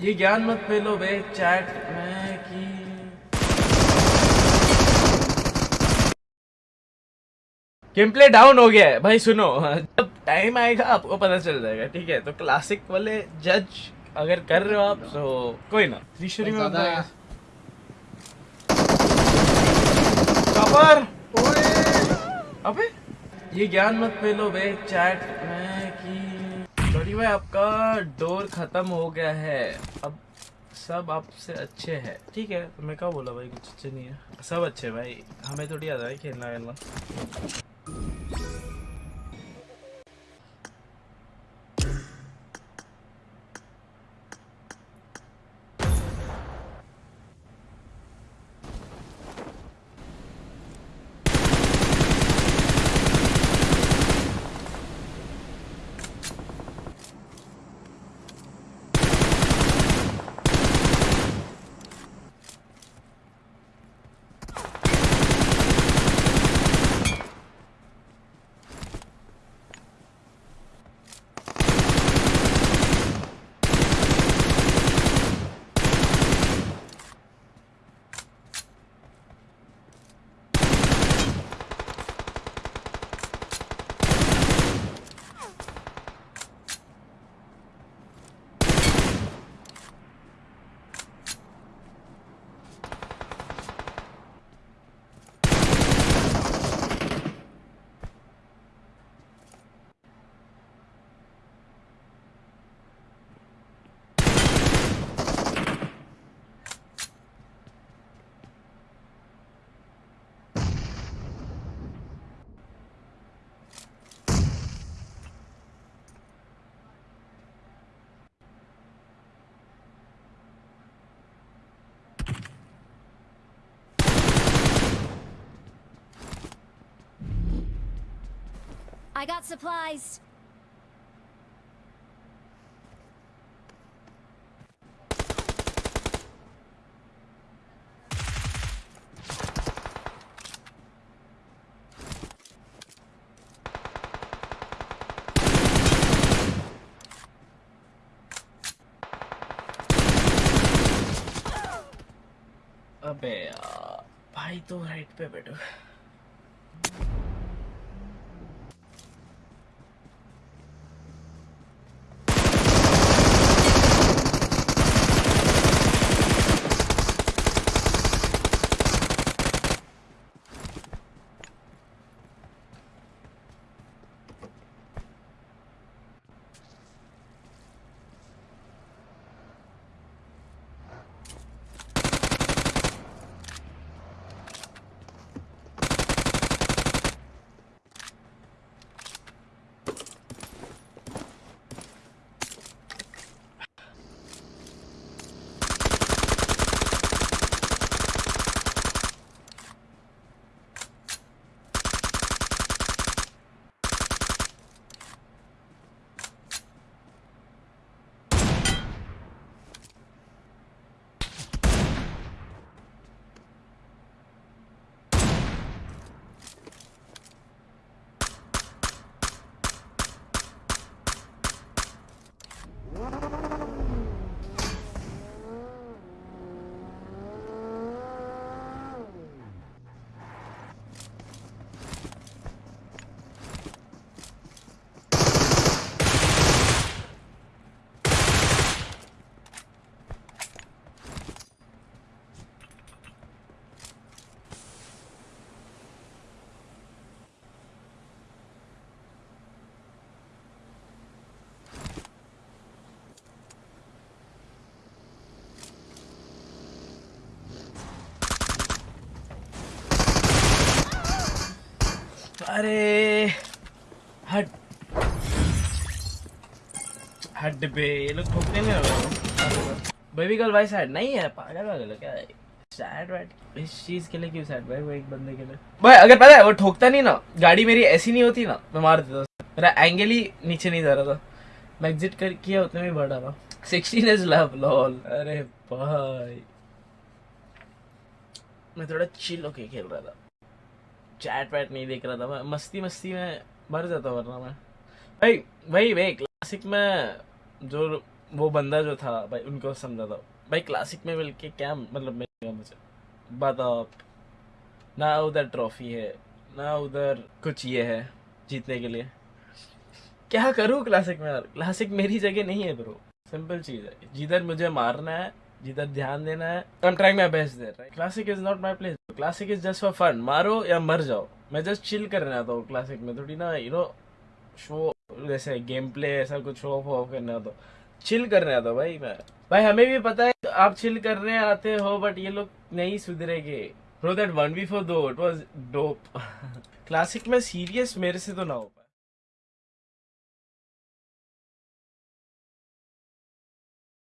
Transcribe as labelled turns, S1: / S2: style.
S1: ये ज्ञान मत फैलो बे चैट में कि। गेम प्ले डाउन हो गया है भाई सुनो जब टाइम आएगा आपको पता चल जाएगा ठीक है? तो क्लासिक वाले जज अगर कर रहे हो आप तो कोई ना। त्रिशुरी में। कवर अबे ये ज्ञान मत फैलो बे चैट में आपका डोर खत्म हो गया है। अब सब आपसे अच्छे हैं। ठीक है तो मैं क्या बोला भाई, कुछ अच्छे नहीं है। सब अच्छे भाई। हमें थोड़ी याद है खेलना खेलना
S2: I got supplies.
S1: अबे यार भाई तो राइट पे बैठो अरे, हट। हट बे, ये लोग ठोकते नहीं हो। बेबी गर्ल भाई सैड नहीं है, पागल वागल क्या है? सैड वैड इस चीज़ के लिए क्यों सैड भाई, वो एक बंदे के लिए? भाई, अगर पता है, वो ठोकता नहीं ना, गाड़ी मेरी ऐसी नहीं होती ना, मैं मार देता। मेरा एंगल ही नीचे नहीं जा रहा था। मैं एग्जिट कर, किया, उतने में बढ़ा रहा सिक्सटीन इज़ लव लॉल अरे भाई। मैं थोड़ा चिल होके खेल रहा था। चैट वैट नहीं देख रहा था मैं। मस्ती मस्ती में मर जाता वरना मैं। भाई भाई भाई क्लासिक में जो वो बंदा जो था, भाई, उनको समझा था भाई क्लासिक में मिल के क्या मतलब मिलेगा मुझे? बताओ आप। ना उधर ट्रॉफी है, ना उधर कुछ ये है जीतने के लिए। क्या करूँ क्लासिक में यार? क्लासिक मेरी जगह नहीं है ब्रो सिंपल चीज़ है। जिधर मुझे मारना है जिधर ध्यान देना है I am trying my best there classic is not my place classic is just for fun मारो या मर जाओ। मैं जस्ट चिल करने आता हूँ क्लासिक में, थोड़ी ना यू नो शो जैसे गेम प्ले ऐसा कुछ शो ऑफ़ करने आता चिल करने आता हूँ भाई मैं। भाई हमें भी पता है, आप चिल करने आते हो बट ये लोग नहीं सुधरेगे। Bro that one B four दो इट वाज डोप क्लासिक में सीरियस मेरे से तो ना हो।